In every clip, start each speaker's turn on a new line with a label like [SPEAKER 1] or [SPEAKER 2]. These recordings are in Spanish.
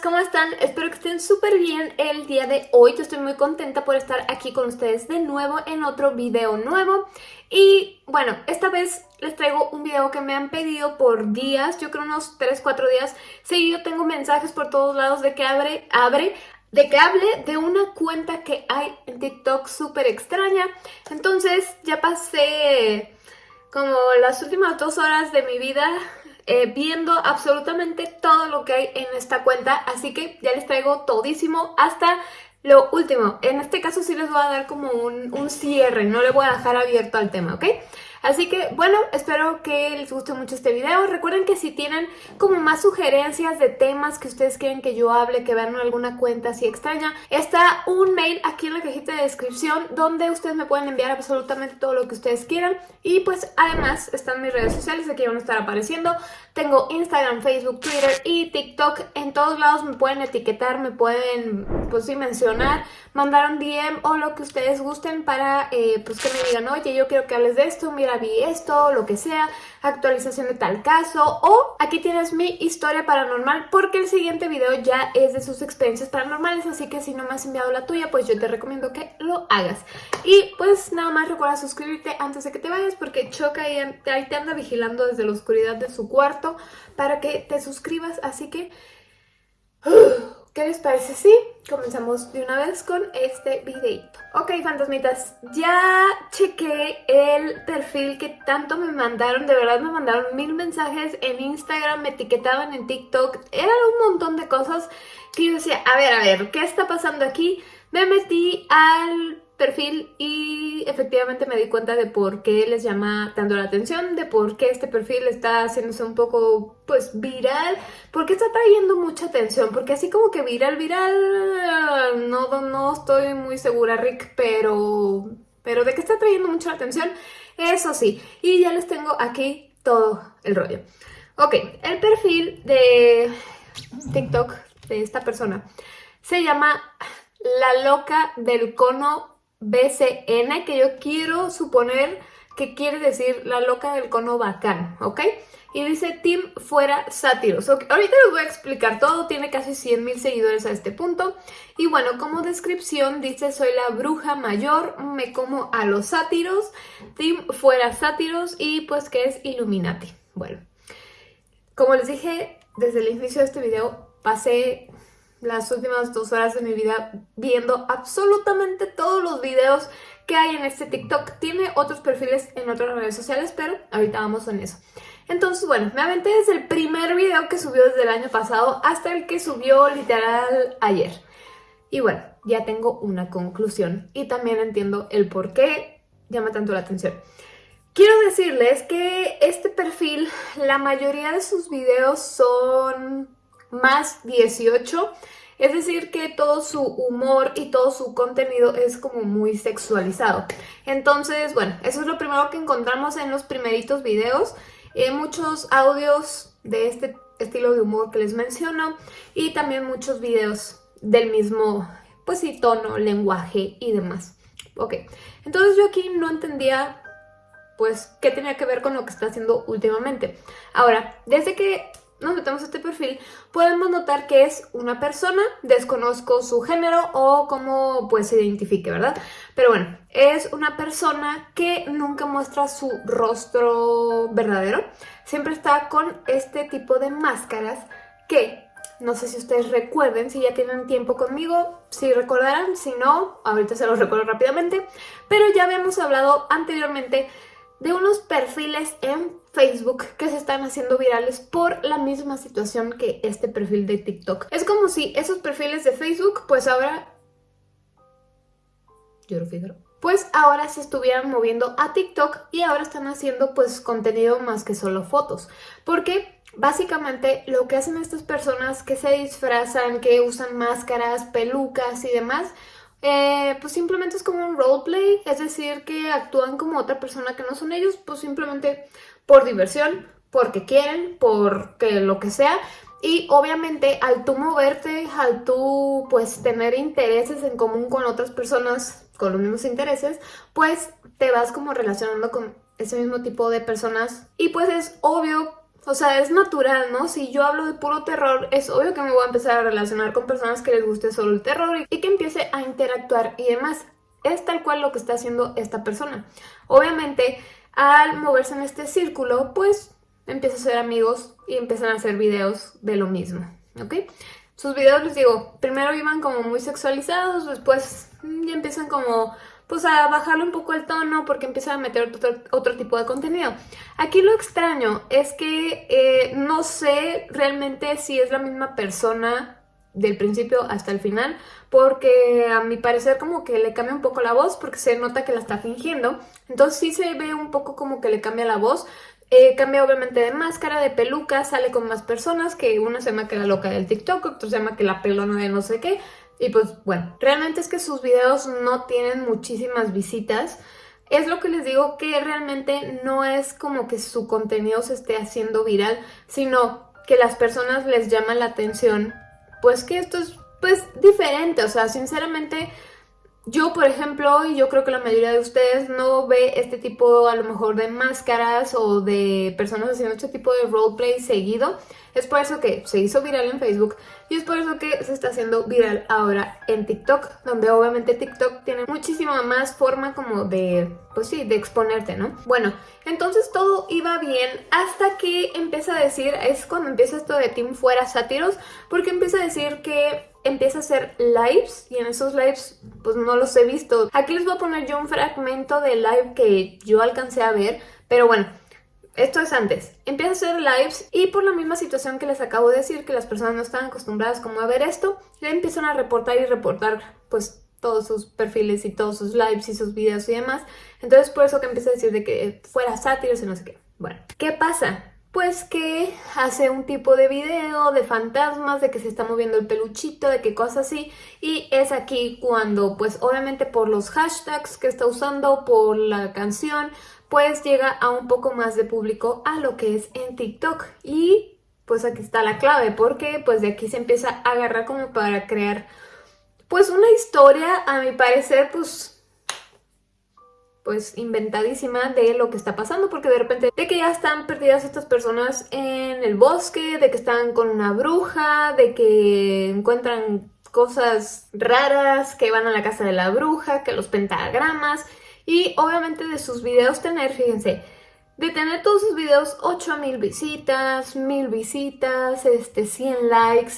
[SPEAKER 1] ¿cómo están? Espero que estén súper bien el día de hoy. Yo estoy muy contenta por estar aquí con ustedes de nuevo en otro video nuevo. Y bueno, esta vez les traigo un video que me han pedido por días, yo creo unos 3-4 días. Sí, yo tengo mensajes por todos lados de que abre, abre, de que hable de una cuenta que hay en TikTok súper extraña. Entonces ya pasé como las últimas dos horas de mi vida eh, viendo absolutamente todo lo que hay en esta cuenta, así que ya les traigo todísimo hasta lo último. En este caso sí les voy a dar como un, un cierre, no le voy a dejar abierto al tema, ¿ok? Así que, bueno, espero que les guste mucho este video. Recuerden que si tienen como más sugerencias de temas que ustedes quieren que yo hable, que vean alguna cuenta así extraña, está un mail aquí en la cajita de descripción donde ustedes me pueden enviar absolutamente todo lo que ustedes quieran. Y pues además están mis redes sociales, aquí van a estar apareciendo. Tengo Instagram, Facebook, Twitter y TikTok. En todos lados me pueden etiquetar, me pueden, pues sí, mencionar, mandar un DM o lo que ustedes gusten para, eh, pues que me digan, oye, yo quiero que hables de esto, mira, vi esto, lo que sea, actualización de tal caso, o aquí tienes mi historia paranormal, porque el siguiente video ya es de sus experiencias paranormales, así que si no me has enviado la tuya, pues yo te recomiendo que lo hagas. Y pues nada más recuerda suscribirte antes de que te vayas, porque Choca ahí, te anda vigilando desde la oscuridad de su cuarto para que te suscribas, así que... ¿Qué les parece si comenzamos de una vez con este videito? Ok, fantasmitas, ya chequé el perfil que tanto me mandaron, de verdad me mandaron mil mensajes en Instagram, me etiquetaban en TikTok, eran un montón de cosas que yo decía, a ver, a ver, ¿qué está pasando aquí? Me metí al perfil y efectivamente me di cuenta de por qué les llama tanto la atención, de por qué este perfil está haciéndose un poco pues viral, porque está trayendo mucha atención, porque así como que viral, viral, no, no estoy muy segura Rick, pero, pero de que está trayendo mucha atención, eso sí, y ya les tengo aquí todo el rollo. Ok, el perfil de TikTok de esta persona se llama La Loca del Cono BCN, que yo quiero suponer que quiere decir la loca del cono bacán, ¿ok? Y dice Team Fuera Sátiros. Ahorita les voy a explicar todo, tiene casi 100 mil seguidores a este punto. Y bueno, como descripción dice, soy la bruja mayor, me como a los sátiros, Team Fuera Sátiros y pues que es Illuminati. Bueno, como les dije desde el inicio de este video, pasé las últimas dos horas de mi vida viendo absolutamente todos los videos que hay en este TikTok. Tiene otros perfiles en otras redes sociales, pero ahorita vamos en eso. Entonces, bueno, me aventé desde el primer video que subió desde el año pasado hasta el que subió literal ayer. Y bueno, ya tengo una conclusión y también entiendo el por qué llama tanto la atención. Quiero decirles que este perfil, la mayoría de sus videos son más 18. Es decir, que todo su humor y todo su contenido es como muy sexualizado. Entonces, bueno, eso es lo primero que encontramos en los primeritos videos. Eh, muchos audios de este estilo de humor que les menciono y también muchos videos del mismo, pues sí, tono, lenguaje y demás. Ok, entonces yo aquí no entendía pues qué tenía que ver con lo que está haciendo últimamente. Ahora, desde que nos metemos a este perfil, podemos notar que es una persona, desconozco su género o cómo pues se identifique, ¿verdad? Pero bueno, es una persona que nunca muestra su rostro verdadero, siempre está con este tipo de máscaras que no sé si ustedes recuerden, si ya tienen tiempo conmigo, si recordarán, si no, ahorita se los recuerdo rápidamente, pero ya habíamos hablado anteriormente de unos perfiles en Facebook que se están haciendo virales por la misma situación que este perfil de TikTok. Es como si esos perfiles de Facebook pues ahora... Yo lo Pues ahora se estuvieran moviendo a TikTok y ahora están haciendo pues contenido más que solo fotos. Porque básicamente lo que hacen estas personas que se disfrazan, que usan máscaras, pelucas y demás eh, pues simplemente es como un roleplay, es decir, que actúan como otra persona que no son ellos, pues simplemente por diversión, porque quieren, porque lo que sea. Y obviamente al tú moverte, al tú pues tener intereses en común con otras personas con los mismos intereses, pues te vas como relacionando con ese mismo tipo de personas y pues es obvio o sea, es natural, ¿no? Si yo hablo de puro terror, es obvio que me voy a empezar a relacionar con personas que les guste solo el terror y que empiece a interactuar y demás. Es tal cual lo que está haciendo esta persona. Obviamente, al moverse en este círculo, pues empieza a ser amigos y empiezan a hacer videos de lo mismo, ¿ok? Sus videos, les digo, primero iban como muy sexualizados, después ya empiezan como pues a bajarle un poco el tono porque empiezan a meter otro, tipo de contenido. Aquí lo extraño es que eh, no sé realmente si es la misma persona del principio hasta el final porque a mi parecer como que le cambia un poco la voz porque se nota que la está fingiendo. Entonces sí se ve un poco como que le cambia la voz. Eh, cambia obviamente de máscara, de peluca, sale con más personas que una se llama que la loca del TikTok, otro se llama que la pelona de no sé qué. Y pues bueno, realmente es que sus videos no tienen muchísimas visitas. Es lo que les digo que realmente no es como que su contenido se esté haciendo viral, sino que las personas les llaman la atención pues que esto es pues diferente, o sea, sinceramente yo, por ejemplo, y yo creo que la mayoría de ustedes no ve este tipo a lo mejor de máscaras o de personas haciendo este tipo de roleplay seguido. Es por eso que se hizo viral en Facebook y es por eso que se está haciendo viral ahora en TikTok, donde obviamente TikTok tiene muchísima más forma como de, pues sí, de exponerte, ¿no? Bueno, entonces todo iba bien hasta que empieza a decir, es cuando empieza esto de Team Fuera Sátiros, porque empieza a decir que empieza a hacer lives y en esos lives pues no los he visto. Aquí les voy a poner yo un fragmento de live que yo alcancé a ver, pero bueno, esto es antes. Empieza a hacer lives y por la misma situación que les acabo de decir, que las personas no están acostumbradas como a ver esto, le empiezan a reportar y reportar pues todos sus perfiles y todos sus lives y sus videos y demás. Entonces por eso que empieza a decir de que fuera sátiros y no sé qué. Bueno, ¿qué pasa? Pues que hace un tipo de video de fantasmas, de que se está moviendo el peluchito, de qué cosas así. Y es aquí cuando, pues obviamente por los hashtags que está usando, por la canción, pues llega a un poco más de público a lo que es en TikTok. Y pues aquí está la clave, porque pues de aquí se empieza a agarrar como para crear pues una historia, a mi parecer, pues pues inventadísima de lo que está pasando porque de repente de que ya están perdidas estas personas en el bosque, de que están con una bruja, de que encuentran cosas raras, que van a la casa de la bruja, que los pentagramas y obviamente de sus videos tener, fíjense, de tener todos sus videos 8000 visitas, 1000 visitas, este 100 likes,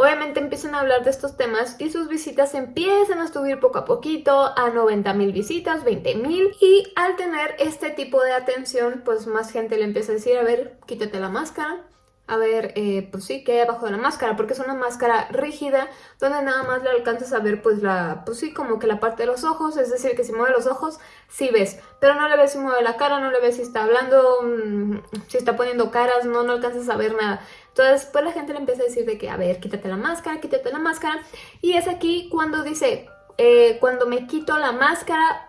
[SPEAKER 1] Obviamente empiezan a hablar de estos temas y sus visitas empiezan a subir poco a poquito a 90 mil visitas, 20 mil y al tener este tipo de atención pues más gente le empieza a decir a ver quítate la máscara, a ver, eh, pues sí, que hay abajo de la máscara, porque es una máscara rígida, donde nada más le alcanzas a ver, pues la, pues sí, como que la parte de los ojos, es decir, que si mueve los ojos, sí ves, pero no le ves si mueve la cara, no le ves si está hablando, mm, si está poniendo caras, no, no alcanzas a ver nada. Entonces, pues la gente le empieza a decir de que, a ver, quítate la máscara, quítate la máscara, y es aquí cuando dice, eh, cuando me quito la máscara,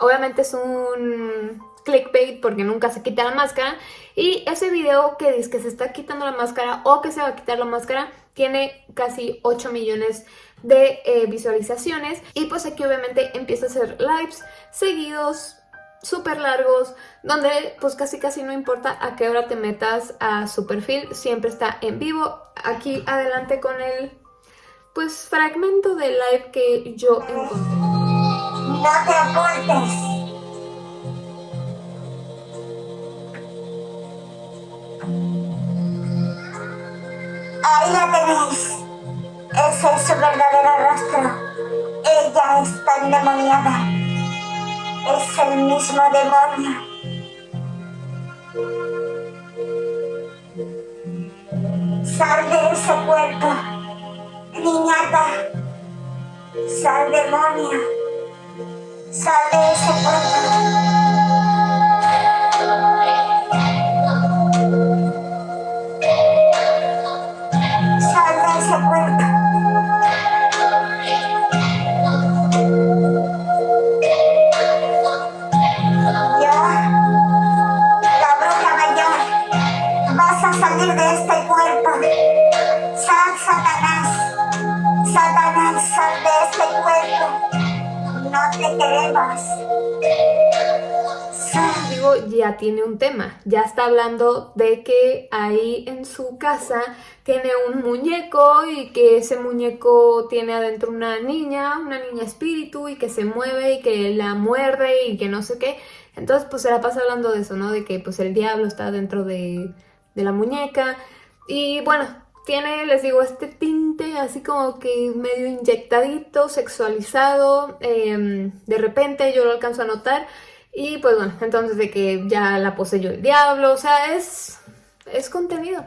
[SPEAKER 1] obviamente es un clickbait porque nunca se quita la máscara y ese video que dice que se está quitando la máscara o que se va a quitar la máscara tiene casi 8 millones de eh, visualizaciones y pues aquí obviamente empieza a hacer lives seguidos súper largos, donde pues casi casi no importa a qué hora te metas a su perfil, siempre está en vivo. Aquí adelante con el pues fragmento de live que yo encontré.
[SPEAKER 2] No te Ahí la tenéis. Ese es su verdadero rostro. Ella está endemoniada. Es el mismo demonio. Sal de ese cuerpo, niñata. Sal demonio. Sal de ese cuerpo.
[SPEAKER 1] no te. Digo, ya tiene un tema, ya está hablando de que ahí en su casa tiene un muñeco y que ese muñeco tiene adentro una niña, una niña espíritu y que se mueve y que la muerde y que no sé qué. Entonces pues se la pasa hablando de eso, ¿no? De que pues el diablo está dentro de, de la muñeca y bueno, tiene, les digo, este tinte así como que medio inyectadito, sexualizado. Em, de repente yo lo alcanzo a notar. Y pues bueno, entonces de que ya la poseyó el diablo, o sea, es, es contenido.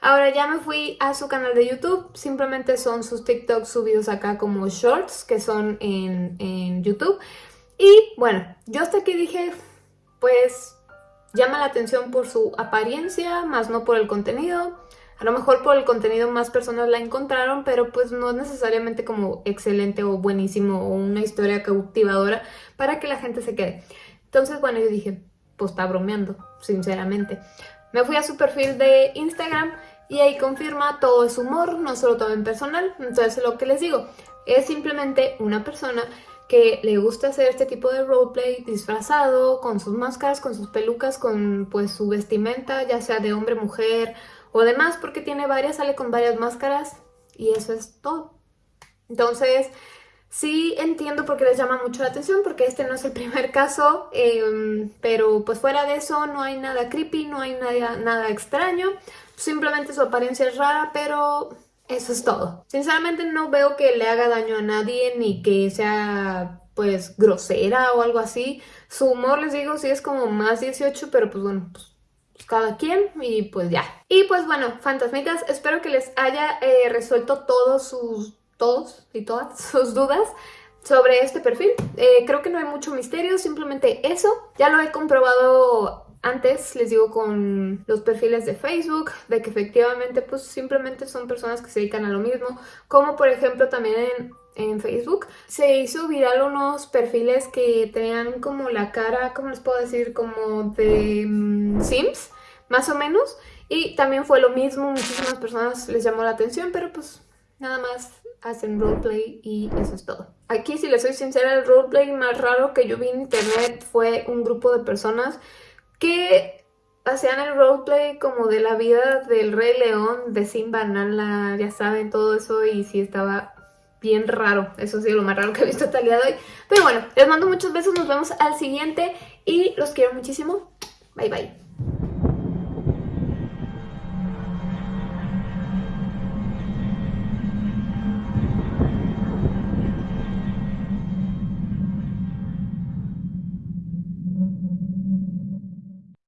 [SPEAKER 1] Ahora ya me fui a su canal de YouTube, simplemente son sus TikToks subidos acá como shorts, que son en, en YouTube. Y bueno, yo hasta aquí dije, pues llama la atención por su apariencia, más no por el contenido. A lo mejor por el contenido más personas la encontraron, pero pues no es necesariamente como excelente o buenísimo o una historia cautivadora para que la gente se quede. Entonces, bueno, yo dije, pues está bromeando, sinceramente. Me fui a su perfil de Instagram y ahí confirma todo es humor, no solo todo en personal. Entonces, lo que les digo, es simplemente una persona que le gusta hacer este tipo de roleplay disfrazado, con sus máscaras, con sus pelucas, con pues su vestimenta, ya sea de hombre, mujer o demás, porque tiene varias, sale con varias máscaras y eso es todo. Entonces, sí entiendo por qué les llama mucho la atención, porque este no es el primer caso, em, pero pues fuera de eso no hay nada creepy, no hay nada, nada extraño, simplemente su apariencia es rara, pero eso es todo. Sinceramente no veo que le haga daño a nadie, ni que sea pues grosera o algo así. Su humor, les digo, sí es como más 18, pero pues bueno, pues pues, cada quien y pues ya. Y pues bueno, fantasmitas, espero que les haya eh, resuelto todos sus, todos y todas sus dudas sobre este perfil. Eh, creo que no hay mucho misterio, simplemente eso. Ya lo he comprobado antes, les digo, con los perfiles de Facebook, de que efectivamente pues simplemente son personas que se dedican a lo mismo. Como por ejemplo también en en Facebook, se hizo viral unos perfiles que tenían como la cara, ¿cómo les puedo decir? Como de mm, Sims, más o menos. Y también fue lo mismo, muchísimas personas les llamó la atención, pero pues nada más hacen roleplay y eso es todo. Aquí, si les soy sincera, el roleplay más raro que yo vi en internet fue un grupo de personas que hacían el roleplay como de la vida del Rey León, de Simba, Nala, ya saben, todo eso y sí estaba bien raro. Eso sí, lo más raro que he visto hasta el día de hoy. Pero bueno, les mando muchos besos, nos vemos al siguiente y los quiero muchísimo. Bye bye.